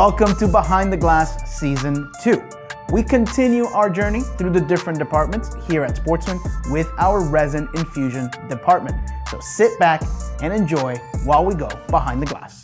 Welcome to Behind the Glass Season 2. We continue our journey through the different departments here at Sportsman with our resin infusion department. So sit back and enjoy while we go behind the glass.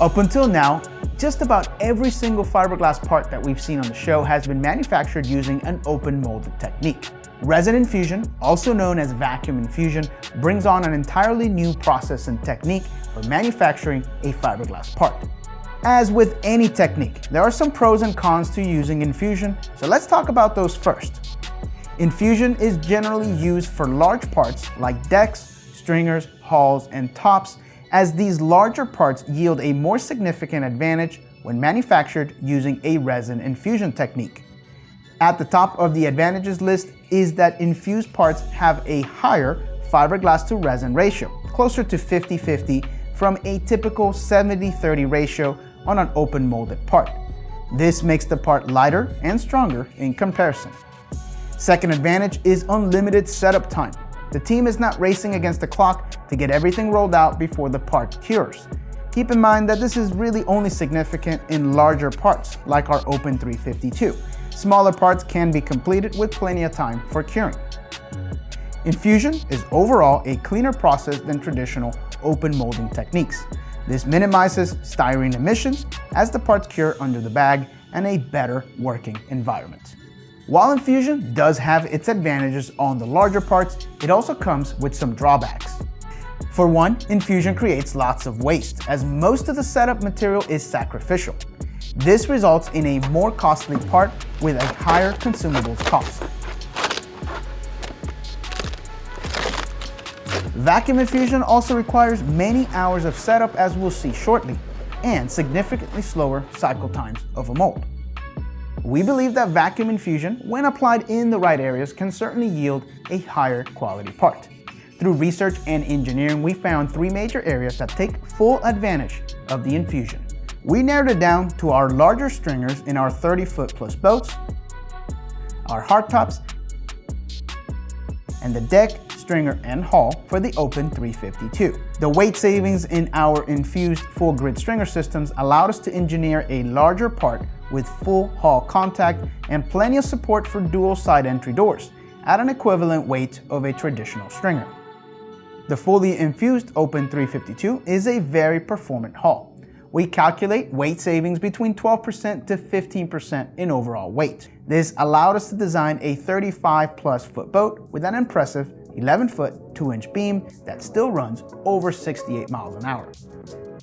Up until now, just about every single fiberglass part that we've seen on the show has been manufactured using an open molded technique. Resin infusion, also known as vacuum infusion, brings on an entirely new process and technique for manufacturing a fiberglass part. As with any technique, there are some pros and cons to using infusion, so let's talk about those first. Infusion is generally used for large parts like decks, stringers, hulls, and tops as these larger parts yield a more significant advantage when manufactured using a resin infusion technique. At the top of the advantages list is that infused parts have a higher fiberglass to resin ratio, closer to 50-50 from a typical 70-30 ratio on an open molded part. This makes the part lighter and stronger in comparison. Second advantage is unlimited setup time. The team is not racing against the clock to get everything rolled out before the part cures. Keep in mind that this is really only significant in larger parts, like our Open 352. Smaller parts can be completed with plenty of time for curing. Infusion is overall a cleaner process than traditional open molding techniques. This minimizes styrene emissions as the parts cure under the bag and a better working environment. While infusion does have its advantages on the larger parts, it also comes with some drawbacks. For one, infusion creates lots of waste, as most of the setup material is sacrificial. This results in a more costly part with a higher consumables cost. Vacuum infusion also requires many hours of setup as we'll see shortly, and significantly slower cycle times of a mold. We believe that vacuum infusion, when applied in the right areas, can certainly yield a higher quality part. Through research and engineering, we found three major areas that take full advantage of the infusion. We narrowed it down to our larger stringers in our 30 foot plus boats, our hardtops, and the deck, stringer, and hull for the Open 352. The weight savings in our infused full grid stringer systems allowed us to engineer a larger part with full hull contact and plenty of support for dual side entry doors at an equivalent weight of a traditional stringer. The fully infused Open 352 is a very performant hull. We calculate weight savings between 12% to 15% in overall weight. This allowed us to design a 35 plus foot boat with an impressive 11 foot 2 inch beam that still runs over 68 miles an hour.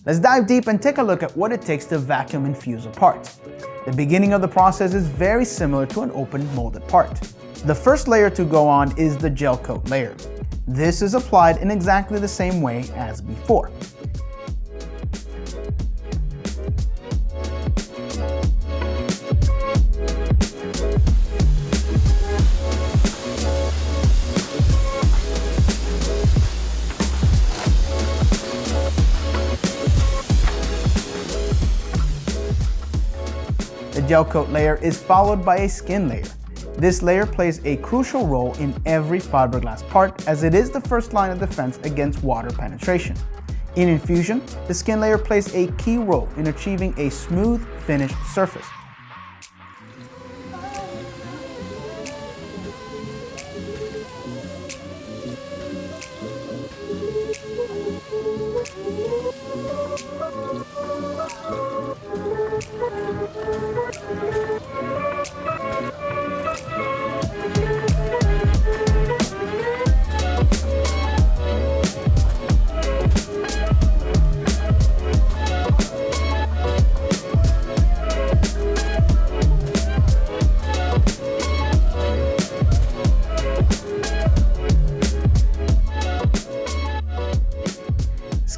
Let's dive deep and take a look at what it takes to vacuum infuse a part. The beginning of the process is very similar to an open molded part. The first layer to go on is the gel coat layer. This is applied in exactly the same way as before. Gel coat layer is followed by a skin layer. This layer plays a crucial role in every fiberglass part as it is the first line of defense against water penetration. In infusion, the skin layer plays a key role in achieving a smooth finished surface.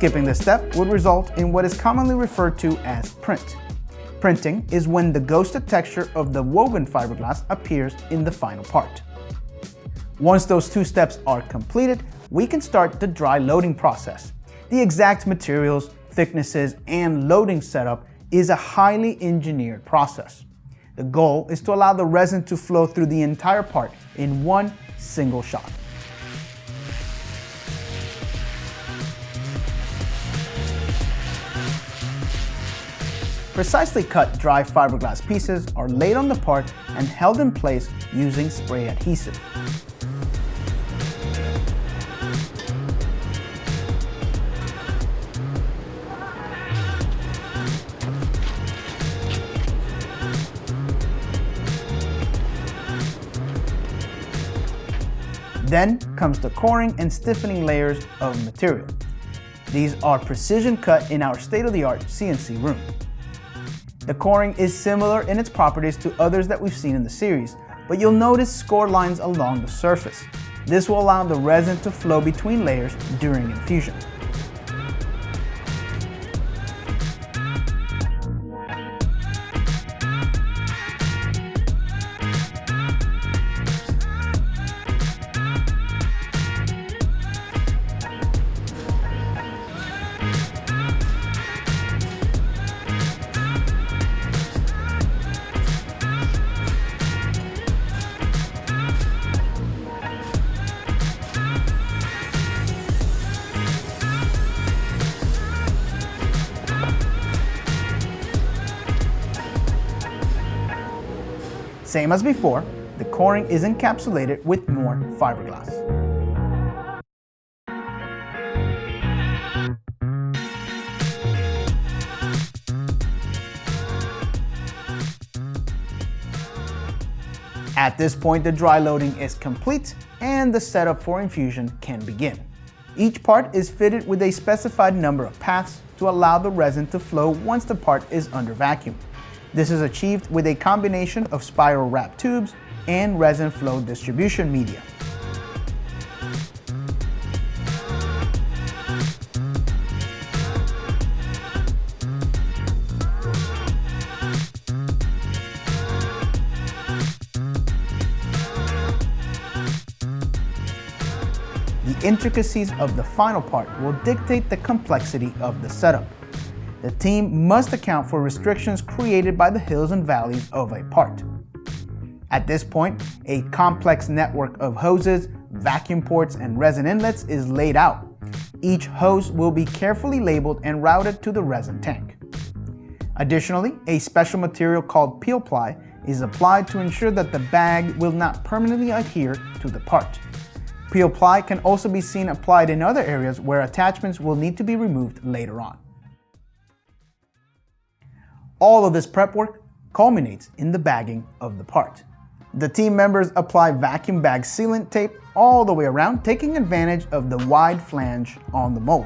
Skipping this step would result in what is commonly referred to as print. Printing is when the ghosted texture of the woven fiberglass appears in the final part. Once those two steps are completed, we can start the dry loading process. The exact materials, thicknesses, and loading setup is a highly engineered process. The goal is to allow the resin to flow through the entire part in one single shot. Precisely cut dry fiberglass pieces are laid on the part and held in place using spray adhesive. Then comes the coring and stiffening layers of material. These are precision cut in our state-of-the-art CNC room. The coring is similar in its properties to others that we've seen in the series, but you'll notice score lines along the surface. This will allow the resin to flow between layers during infusion. Same as before, the coring is encapsulated with more fiberglass. At this point, the dry loading is complete and the setup for infusion can begin. Each part is fitted with a specified number of paths to allow the resin to flow once the part is under vacuum. This is achieved with a combination of spiral wrap tubes and resin flow distribution media. The intricacies of the final part will dictate the complexity of the setup the team must account for restrictions created by the hills and valleys of a part. At this point, a complex network of hoses, vacuum ports, and resin inlets is laid out. Each hose will be carefully labeled and routed to the resin tank. Additionally, a special material called peel ply is applied to ensure that the bag will not permanently adhere to the part. Peel ply can also be seen applied in other areas where attachments will need to be removed later on. All of this prep work culminates in the bagging of the part. The team members apply vacuum bag sealant tape all the way around, taking advantage of the wide flange on the mold.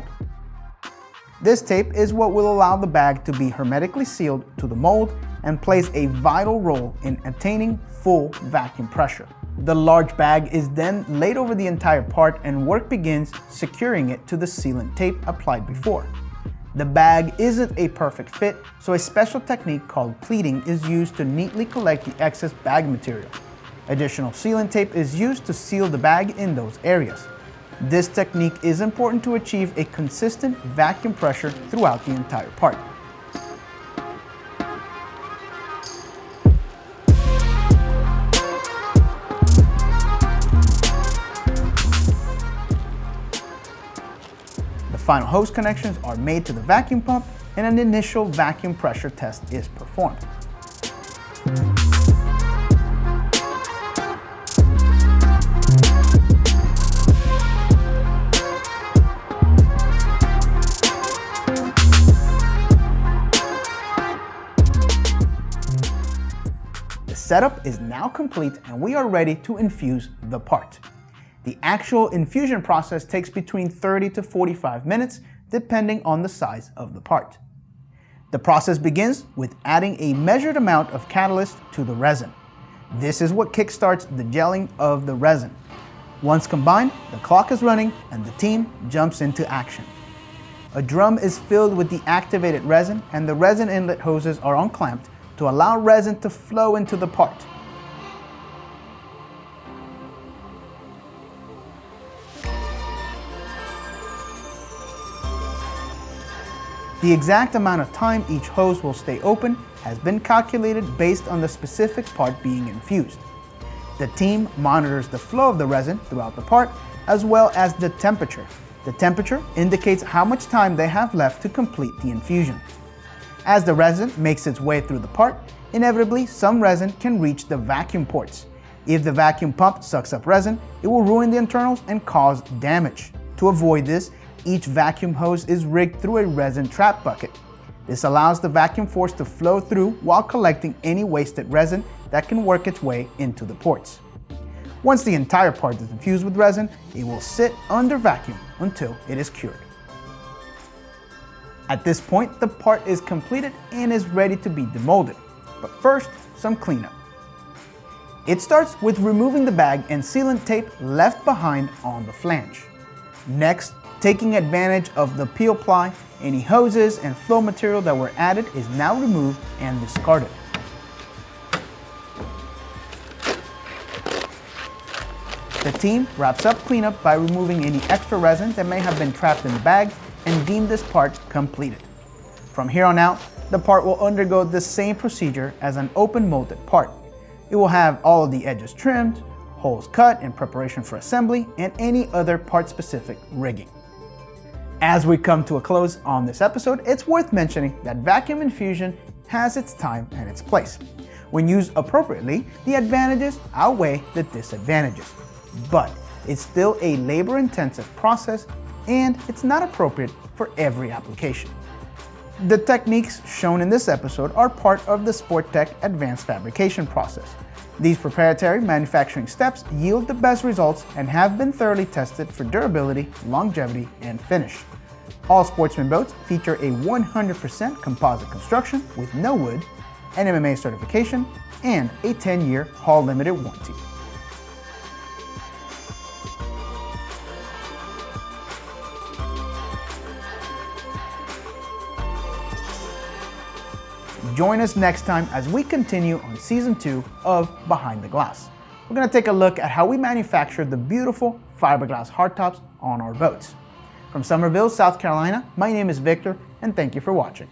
This tape is what will allow the bag to be hermetically sealed to the mold and plays a vital role in attaining full vacuum pressure. The large bag is then laid over the entire part and work begins securing it to the sealant tape applied before. The bag isn't a perfect fit, so a special technique called pleating is used to neatly collect the excess bag material. Additional sealant tape is used to seal the bag in those areas. This technique is important to achieve a consistent vacuum pressure throughout the entire part. Final hose connections are made to the vacuum pump and an initial vacuum pressure test is performed. The setup is now complete and we are ready to infuse the part. The actual infusion process takes between 30 to 45 minutes, depending on the size of the part. The process begins with adding a measured amount of catalyst to the resin. This is what kickstarts the gelling of the resin. Once combined, the clock is running and the team jumps into action. A drum is filled with the activated resin and the resin inlet hoses are unclamped to allow resin to flow into the part. The exact amount of time each hose will stay open has been calculated based on the specific part being infused. The team monitors the flow of the resin throughout the part, as well as the temperature. The temperature indicates how much time they have left to complete the infusion. As the resin makes its way through the part, inevitably some resin can reach the vacuum ports. If the vacuum pump sucks up resin, it will ruin the internals and cause damage. To avoid this, each vacuum hose is rigged through a resin trap bucket. This allows the vacuum force to flow through while collecting any wasted resin that can work its way into the ports. Once the entire part is infused with resin, it will sit under vacuum until it is cured. At this point, the part is completed and is ready to be demolded. But first, some cleanup. It starts with removing the bag and sealant tape left behind on the flange. Next, taking advantage of the peel ply, any hoses and flow material that were added is now removed and discarded. The team wraps up cleanup by removing any extra resin that may have been trapped in the bag and deem this part completed. From here on out, the part will undergo the same procedure as an open molded part. It will have all of the edges trimmed, holes cut in preparation for assembly, and any other part-specific rigging. As we come to a close on this episode, it's worth mentioning that vacuum infusion has its time and its place. When used appropriately, the advantages outweigh the disadvantages but it's still a labor-intensive process and it's not appropriate for every application. The techniques shown in this episode are part of the Sportech advanced fabrication process. These proprietary manufacturing steps yield the best results and have been thoroughly tested for durability, longevity, and finish. All Sportsman boats feature a 100% composite construction with no wood, NMMA certification, and a 10-year hull limited warranty. Join us next time as we continue on season two of Behind the Glass. We're gonna take a look at how we manufacture the beautiful fiberglass hardtops on our boats. From Summerville, South Carolina, my name is Victor, and thank you for watching.